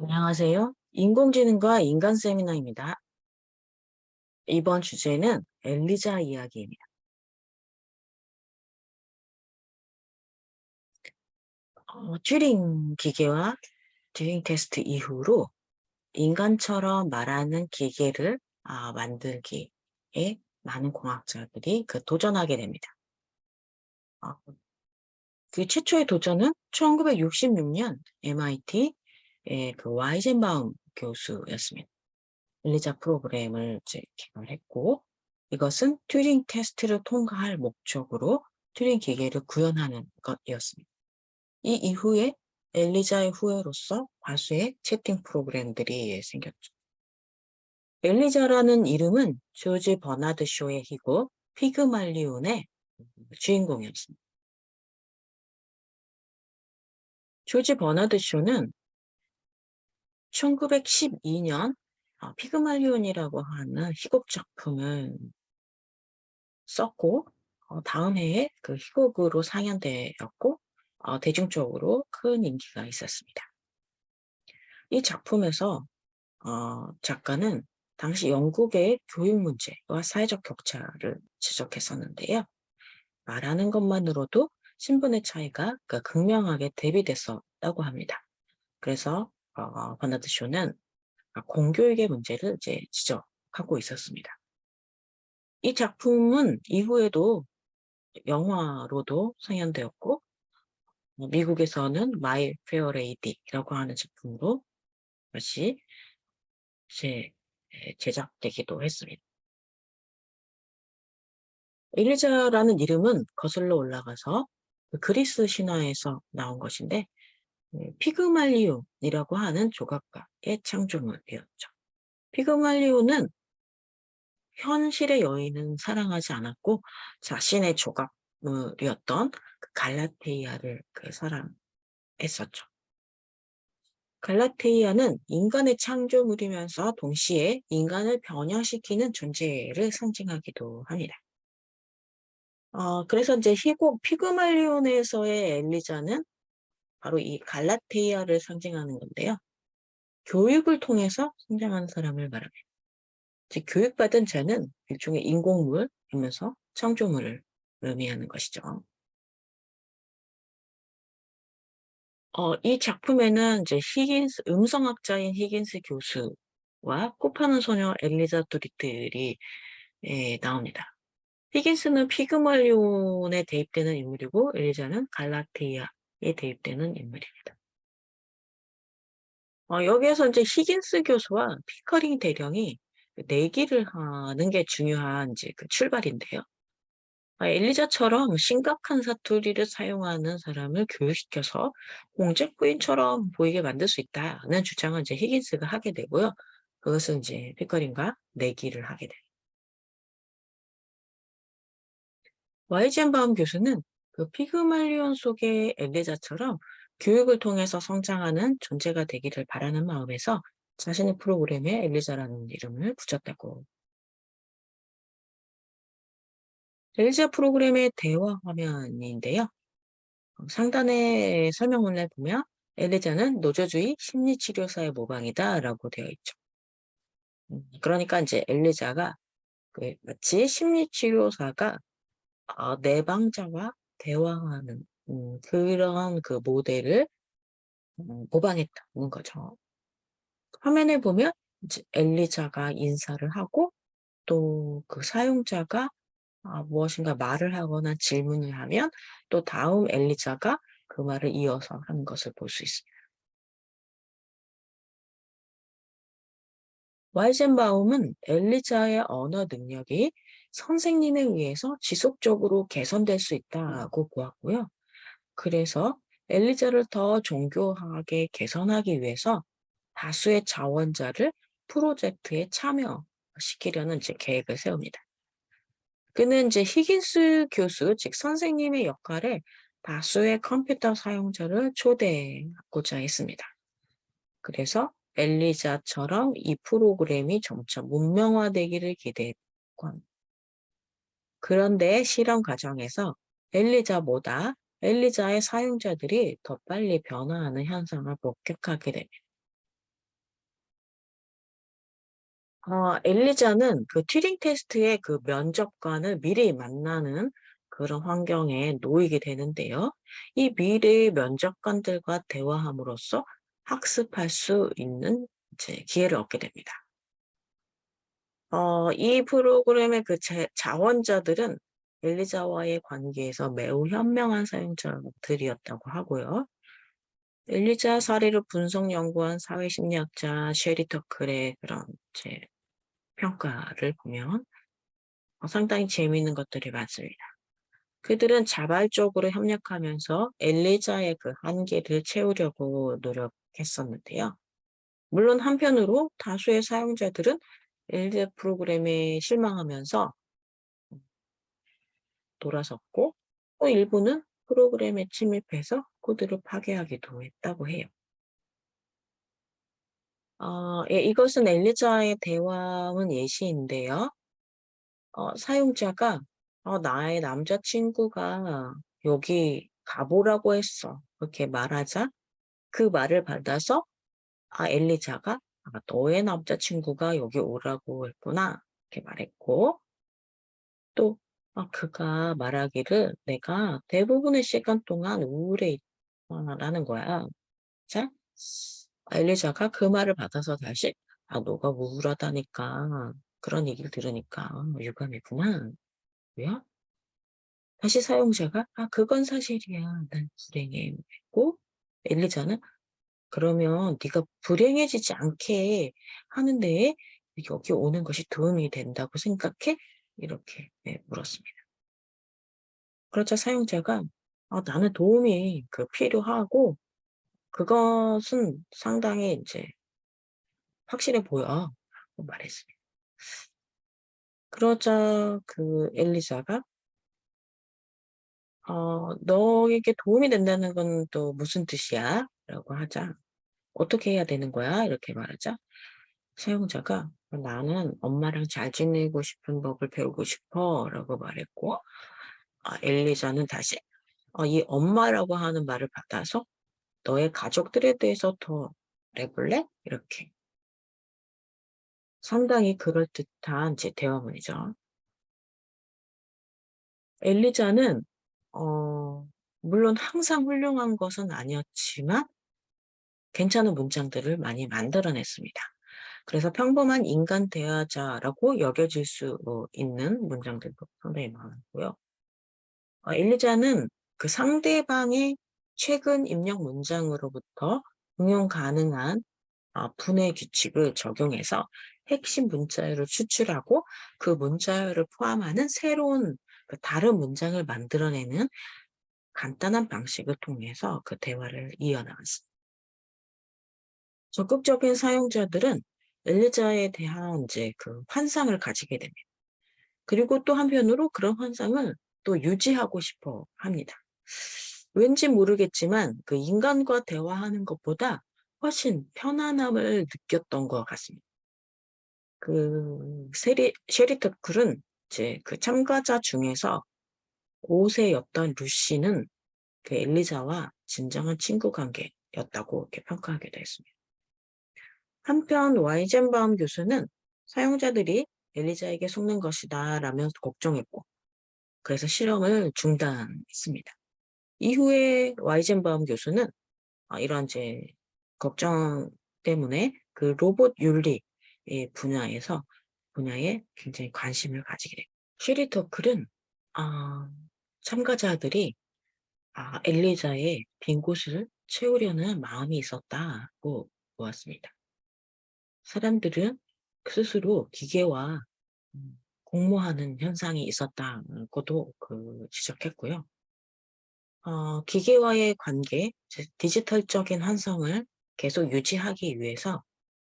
안녕하세요. 인공지능과 인간 세미나입니다. 이번 주제는 엘리자 이야기입니다. 어, 튜링 기계와 튜링 테스트 이후로 인간처럼 말하는 기계를 아, 만들기에 많은 공학자들이 그 도전하게 됩니다. 어, 그 최초의 도전은 1966년 MIT 예, 그 와이젠바움 교수였습니다. 엘리자 프로그램을 이제 개발했고 이것은 튜링 테스트를 통과할 목적으로 튜링 기계를 구현하는 것이었습니다. 이 이후에 엘리자의 후예로서 다수의 채팅 프로그램들이 생겼죠. 엘리자라는 이름은 조지 버나드 쇼의 희곡 피그말리온의 주인공이었습니다. 조지 버나드 쇼는 1912년 어, 피그말리온이라고 하는 희곡 작품을 썼고 어, 다음 해에 그 희곡으로 상연되었고 어, 대중적으로 큰 인기가 있었습니다. 이 작품에서 어, 작가는 당시 영국의 교육 문제와 사회적 격차를 지적했었는데요. 말하는 것만으로도 신분의 차이가 그 극명하게 대비됐었다고 합니다. 그래서 어, 버나드 쇼는 공교육의 문제를 이제 지적하고 있었습니다. 이 작품은 이후에도 영화로도 상연되었고 어, 미국에서는 My Fair Lady라고 하는 작품으로 다시 이제 제작되기도 했습니다. 일리자라는 이름은 거슬러 올라가서 그 그리스 신화에서 나온 것인데 네, 피그말리온이라고 하는 조각가의 창조물이었죠. 피그말리온은 현실의 여인은 사랑하지 않았고 자신의 조각물이었던 그 갈라테이아를 그 사랑했었죠. 갈라테이아는 인간의 창조물이면서 동시에 인간을 변형시키는 존재를 상징하기도 합니다. 어, 그래서 이제 희곡 피그말리온에서의 엘리자는 바로 이 갈라테이아를 상징하는 건데요. 교육을 통해서 성장하는 사람을 말합니다. 즉 교육받은 자는 일종의 인공물이면서 창조물을 의미하는 것이죠. 어, 이 작품에는 이제 히긴스 음성학자인 히긴스 교수와 코파는 소녀 엘리자 도리틀이 예, 나옵니다. 히긴스는 피그말리온에 대입되는 인물이고 엘리자는 갈라테이아 에 대입되는 인물입니다. 어, 여기에서 이제 히긴스 교수와 피커링 대령이 내기를 하는 게 중요한 이제 그 출발인데요. 아, 엘리자처럼 심각한 사투리를 사용하는 사람을 교육시켜서 공작부인처럼 보이게 만들 수 있다는 주장을 이제 히긴스가 하게 되고요. 그것은 이제 피커링과 내기를 하게 됩니다. 와이젠바움 교수는 그 피그말리온 속의 엘리자처럼 교육을 통해서 성장하는 존재가 되기를 바라는 마음에서 자신의 프로그램에 엘리자라는 이름을 붙였다고. 엘리자 프로그램의 대화 화면인데요. 어, 상단의 설명문을 보면 엘리자는 노조주의 심리치료사의 모방이다 라고 되어 있죠. 음, 그러니까 이제 엘리자가 그 마치 심리치료사가 어, 내방자와 대화하는 음, 그런 그 모델을 음, 모방했다는 거죠. 화면에 보면 엘리자가 인사를 하고 또 그 사용자가 아, 무엇인가 말을 하거나 질문을 하면 또 다음 엘리자가 그 말을 이어서 하는 것을 볼 수 있습니다. 와이젠바움은 엘리자의 언어 능력이 선생님에 의해서 지속적으로 개선될 수 있다고 보았고요. 그래서 엘리자를 더 정교하게 개선하기 위해서 다수의 자원자를 프로젝트에 참여시키려는 이제 계획을 세웁니다. 그는 이제 히긴스 교수, 즉 선생님의 역할에 다수의 컴퓨터 사용자를 초대하고자 했습니다. 그래서 엘리자처럼 이 프로그램이 점차 문명화되기를 기대했고 그런데 실험 과정에서 엘리자보다 엘리자의 사용자들이 더 빨리 변화하는 현상을 목격하게 됩니다. 어, 엘리자는 그 튜링 테스트의 그 면접관을 미리 만나는 그런 환경에 놓이게 되는데요. 이 미래의 면접관들과 대화함으로써 학습할 수 있는 기회를 얻게 됩니다. 어 이 프로그램의 그 제 자원자들은 엘리자와의 관계에서 매우 현명한 사용자들이었다고 하고요. 엘리자 사례를 분석 연구한 사회심리학자 셰리 터클의 그런 이제 평가를 보면 어 상당히 재미있는 것들이 많습니다. 그들은 자발적으로 협력하면서 엘리자의 그 한계를 채우려고 노력했었는데요. 물론 한편으로 다수의 사용자들은 엘리자 프로그램에 실망하면서 음 돌아섰고 또 일부는 프로그램에 침입해서 코드를 파괴하기도 했다고 해요. 어 예 이것은 엘리자의 대화문 예시인데요. 어 사용자가 "어 나의 남자친구가 여기 가 보라고 했어." 그렇게 말하자 그 말을 받아서 아 엘리자가 " 아 너의 남자친구가 여기 오라고 했구나." 이렇게 말했고 또 아 그가 말하기를 "내가 대부분의 시간 동안 우울해 있다."라는 거야. 자 엘리자가 그 말을 받아서 다시 "아 너가 우울하다니까 그런 얘기를 들으니까 유감이구나." 고요. 다시 사용자가 "아 그건 사실이야. 난 불행해." 했고 엘리자는 " 그러면 네가 불행해지지 않게 하는 데에 여기 오는 것이 도움이 된다고 생각해?" 이렇게 네 물었습니다. 그러자 사용자가 "아 나는 도움이 그 필요하고 그것은 상당히 인제 확실해 보여." 말했습니다. 그러자 그 엘리자가 어 "너에게 도움이 된다는 건 또 무슨 뜻이야?" 라고 하자 "어떻게 해야 되는 거야?" 이렇게 말하자 사용자가 "어 나는 엄마랑 잘 지내고 싶은 법을 배우고 싶어."라고 말했고 아 엘리자는 다시 어이 엄마라고 하는 말을 받아서 "너의 가족들에 대해서 더 말해 볼래?" 이렇게 상당히 그럴듯한 이제 대화문이죠. 엘리자는 어 물론 항상 훌륭한 것은 아니었지만 괜찮은 문장들을 많이 만들어 냈습니다. 그래서 평범한 인간 대화자라고 여겨질 수어 있는 문장들도 상당히 많았고요. 어 엘리자는 그 상대방의 최근 입력 문장으로부터 응용 가능한 아 분해 규칙을 적용해서 핵심 문자열을 추출하고 그 문자열을 포함하는 새로운 그 다른 문장을 만들어내는 간단한 방식을 통해서 그 대화를 이어나갔습니다. 적극적인 사용자들은 엘리자에 대한 인제 그 환상을 가지게 됩니다. 그리고 또 한편으로 그런 환상을 또 유지하고 싶어 합니다. 왠지 모르겠지만 그 인간과 대화하는 것보다 훨씬 편안함을 느꼈던 것 같습니다. 그 세리 셰리 터클은 이제 그 참가자 중에서 5 세였던 루시는 그 엘리자와 진정한 친구 관계였다고 이렇게 평가하기도 했습니다. 한편 와이젠바움 교수는 사용자들이 엘리자에게 속는 것이다 라며 걱정했고 그래서 실험을 중단했습니다. 이후에 와이젠바움 교수는 아 이런 이제 걱정 때문에 그 로봇 윤리의 분야에서 분야에 굉장히 관심을 가지게 됩니다. 셰리 터클은 아 참가자들이 아 엘리자의 빈 곳을 채우려는 마음이 있었다고 보았습니다. 사람들은 스스로 기계와 음 공모하는 현상이 있었다고도 그 지적했고요. 어 기계와의 관계 즉 디지털적인 환상을 계속 유지하기 위해서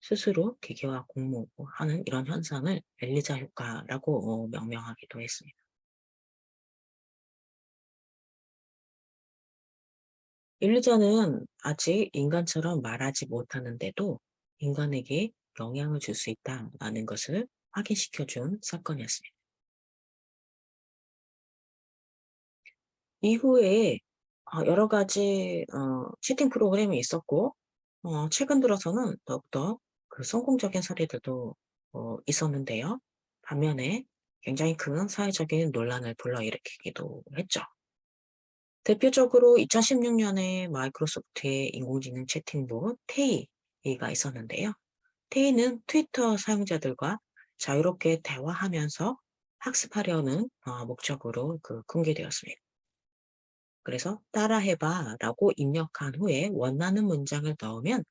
스스로 기계와 공모하는 이런 현상을 엘리자 효과라고 어 명명하기도 했습니다. 엘리자는 아직 인간처럼 말하지 못하는데도 인간에게 영향을 줄 수 있다라는 것을 확인시켜 준 사건이었습니다. 이후에 어 여러 가지 어 채팅 프로그램이 있었고 어 최근 들어서는 더욱더 그 성공적인 사례들도 어, 있었는데요. 반면에 굉장히 큰 사회적인 논란을 불러일으키기도 했죠. 대표적으로 2016년에 마이크로소프트의 인공지능 채팅봇 테이가 있었는데요. 테이는 트위터 사용자들과 자유롭게 대화하면서 학습하려는 어, 목적으로 그 공개되었습니다. 그래서 따라해봐 라고 입력한 후에 원하는 문장을 넣으면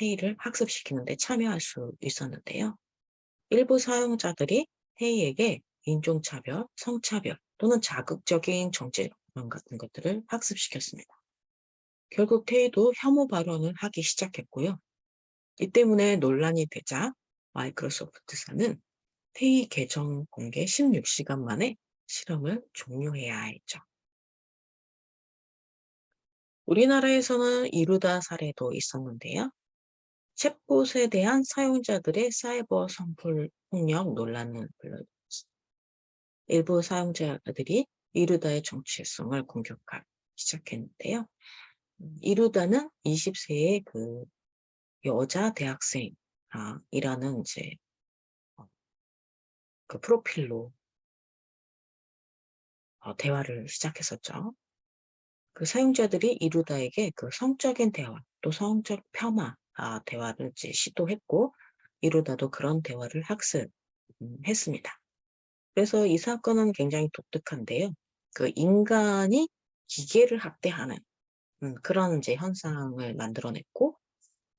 회의를 학습시키는 데 참여할 수 있었는데요. 일부 사용자들이 회의에게 인종차별, 성차별 또는 자극적인 정치 같은 것들을 학습시켰습니다. 결국 테이도 혐오 발언을 하기 시작했고요. 이 때문에 논란이 되자 마이크로소프트사는 테이 계정 공개 16시간 만에 실험을 종료해야 했죠. 우리나라에서는 이루다 사례도 있었는데요. 챗봇에 대한 사용자들의 사이버 성폭력 논란을 불러일으켰습니다. 일부 사용자들이 이루다의 정체성을 공격하기 시작했는데요. 음, 이루다는 20세의 그 여자 대학생이라는 이제 어, 그 프로필로 어, 대화를 시작했었죠. 그 사용자들이 이루다에게 그 성적인 대화 또 성적 폄하 아, 대화를 이제 시도했고 이루다도 그런 대화를 학습했습니다. 그래서 이 사건은 굉장히 독특한데요. 그 인간이 기계를 학대하는 음, 그런 이제 현상을 만들어냈고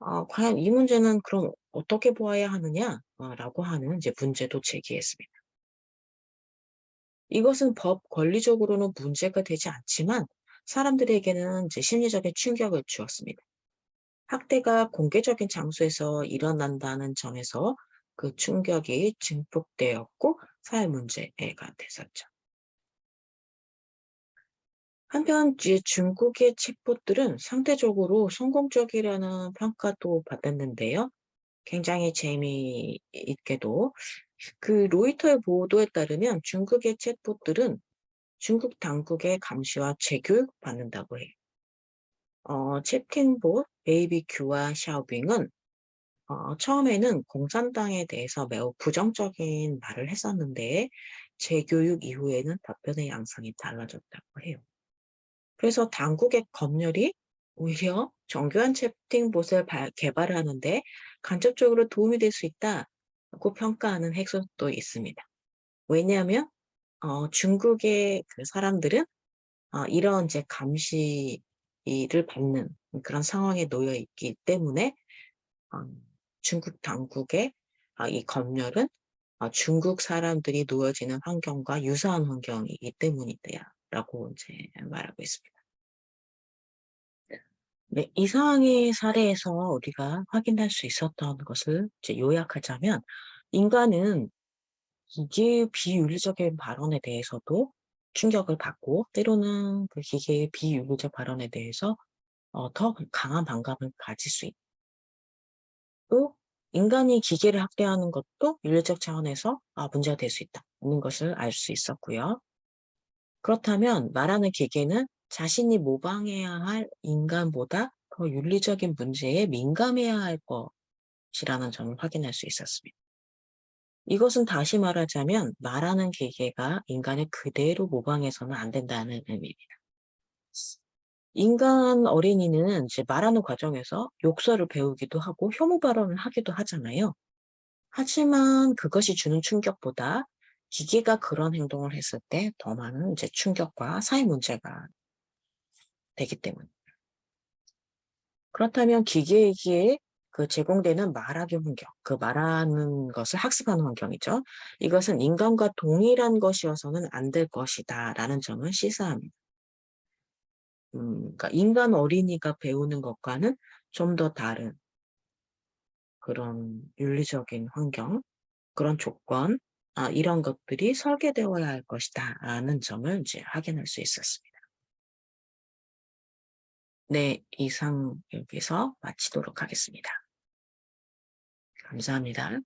어, 과연 이 문제는 그럼 어떻게 보아야 하느냐라고 하는 이제 문제도 제기했습니다. 이것은 법 권리적으로는 문제가 되지 않지만 사람들에게는 이제 심리적인 충격을 주었습니다. 학대가 공개적인 장소에서 일어난다는 점에서 그 충격이 증폭되었고 사회 문제가 됐었죠. 한편 중국의 챗봇들은 상대적으로 성공적이라는 평가도 받았는데요. 굉장히 재미있게도 그 로이터의 보도에 따르면 중국의 챗봇들은 중국 당국의 감시와 재교육 받는다고 해요. 어, 채팅봇 Baby Q와 샤오빙은 어, 처음에는 공산당에 대해서 매우 부정적인 말을 했었는데 재교육 이후에는 답변의 양상이 달라졌다고 해요. 그래서 당국의 검열이 오히려 정교한 채팅봇을 개발하는 데 간접적으로 도움이 될 수 있다고 평가하는 해석도 있습니다. 왜냐하면 어, 중국의 그 사람들은 어, 이런 이제 감시 이를 받는 그런 상황에 놓여 있기 때문에 어, 중국 당국의 어, 이 검열은 어, 중국 사람들이 놓여지는 환경과 유사한 환경이기 때문이다 라고 이제 말하고 있습니다. 네, 이상의 사례에서 우리가 확인할 수 있었던 것을 이제 요약하자면 인간은 이게 비윤리적인 발언에 대해서도 충격을 받고 때로는 그 기계의 비윤리적 발언에 대해서 어, 더 강한 반감을 가질 수 있고 인간이 기계를 학대하는 것도 윤리적 차원에서 아, 문제가 될 수 있다는 것을 알 수 있었고요. 그렇다면 말하는 기계는 자신이 모방해야 할 인간보다 더 윤리적인 문제에 민감해야 할 것이라는 점을 확인할 수 있었습니다. 이것은 다시 말하자면 말하는 기계가 인간을 그대로 모방해서는 안 된다는 의미입니다. 인간 어린이는 이제 말하는 과정에서 욕설을 배우기도 하고 혐오 발언을 하기도 하잖아요. 하지만 그것이 주는 충격보다 기계가 그런 행동을 했을 때 더 많은 이제 충격과 사회 문제가 되기 때문입니다. 그렇다면 기계에게 그 제공되는 말하기 환경, 그 말하는 것을 학습하는 환경이죠. 이것은 인간과 동일한 것이어서는 안 될 것이다 라는 점을 시사합니다. 음, 그러니까 인간 어린이가 배우는 것과는 좀 더 다른 그런 윤리적인 환경, 그런 조건, 아, 이런 것들이 설계되어야 할 것이다 라는 점을 이제 확인할 수 있었습니다. 네, 이상 여기서 마치도록 하겠습니다. 감사합니다.